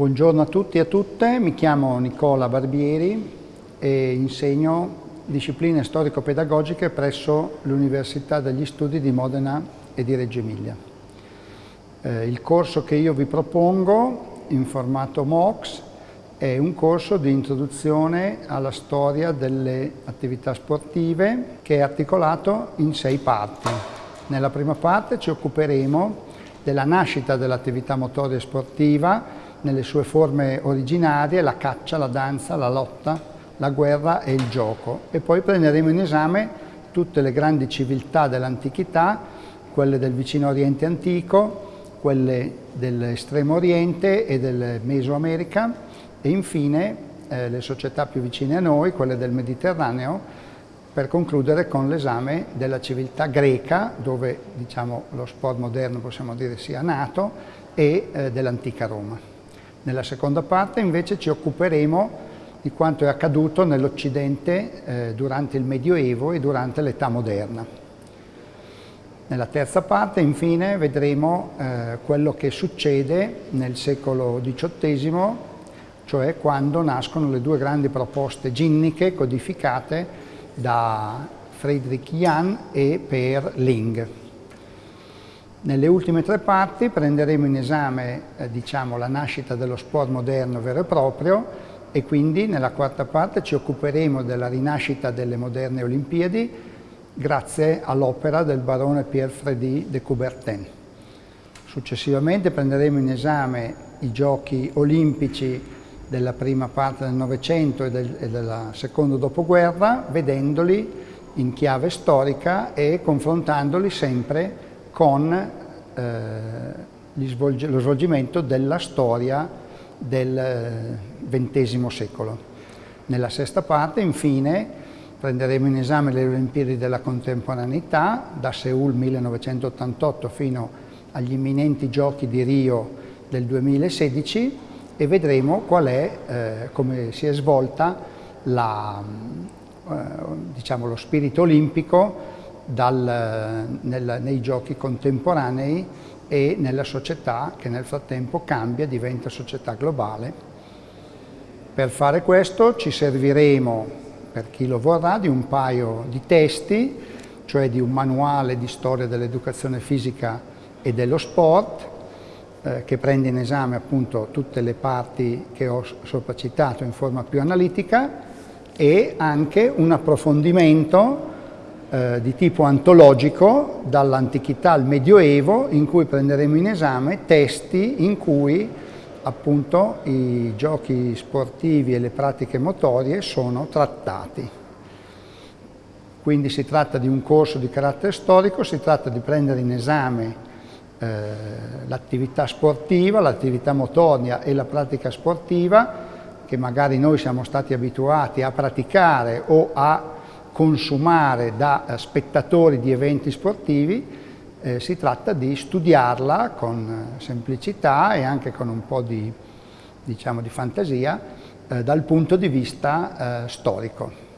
Buongiorno a tutti e a tutte, mi chiamo Nicola Barbieri e insegno discipline storico-pedagogiche presso l'Università degli Studi di Modena e di Reggio Emilia. Eh, il corso che io vi propongo in formato MOOCs è un corso di introduzione alla storia delle attività sportive che è articolato in sei parti. Nella prima parte ci occuperemo della nascita dell'attività motoria sportiva nelle sue forme originarie, la caccia, la danza, la lotta, la guerra e il gioco. E poi prenderemo in esame tutte le grandi civiltà dell'antichità, quelle del vicino Oriente antico, quelle dell'estremo Oriente e del Mesoamerica, e infine eh, le società più vicine a noi, quelle del Mediterraneo, per concludere con l'esame della civiltà greca, dove diciamo, lo sport moderno possiamo dire sia nato, e eh, dell'antica Roma. Nella seconda parte invece ci occuperemo di quanto è accaduto nell'Occidente eh, durante il Medioevo e durante l'età moderna. Nella terza parte infine vedremo eh, quello che succede nel secolo XVIII cioè quando nascono le due grandi proposte ginniche codificate da Friedrich Jahn e Per Ling. Nelle ultime tre parti prenderemo in esame eh, diciamo, la nascita dello sport moderno vero e proprio e quindi nella quarta parte ci occuperemo della rinascita delle moderne Olimpiadi grazie all'opera del barone Pierre-Frédéric de Coubertin. Successivamente prenderemo in esame i giochi olimpici della prima parte del Novecento e, del, e della seconda dopoguerra, vedendoli in chiave storica e confrontandoli sempre con eh, svolg lo svolgimento della storia del XX secolo. Nella sesta parte, infine, prenderemo in esame le Olimpiadi della contemporaneità, da Seul 1988 fino agli imminenti giochi di Rio del 2016, e vedremo qual è, eh, come si è svolta la, eh, diciamo, lo spirito olimpico dal, nel, nei giochi contemporanei e nella società che nel frattempo cambia, diventa società globale. Per fare questo ci serviremo, per chi lo vorrà, di un paio di testi, cioè di un manuale di storia dell'educazione fisica e dello sport, eh, che prende in esame appunto tutte le parti che ho sopra citato in forma più analitica e anche un approfondimento eh, di tipo antologico dall'antichità al medioevo in cui prenderemo in esame testi in cui appunto i giochi sportivi e le pratiche motorie sono trattati. Quindi si tratta di un corso di carattere storico, si tratta di prendere in esame eh, l'attività sportiva, l'attività motoria e la pratica sportiva che magari noi siamo stati abituati a praticare o a consumare da eh, spettatori di eventi sportivi, eh, si tratta di studiarla con eh, semplicità e anche con un po' di, diciamo, di fantasia eh, dal punto di vista eh, storico.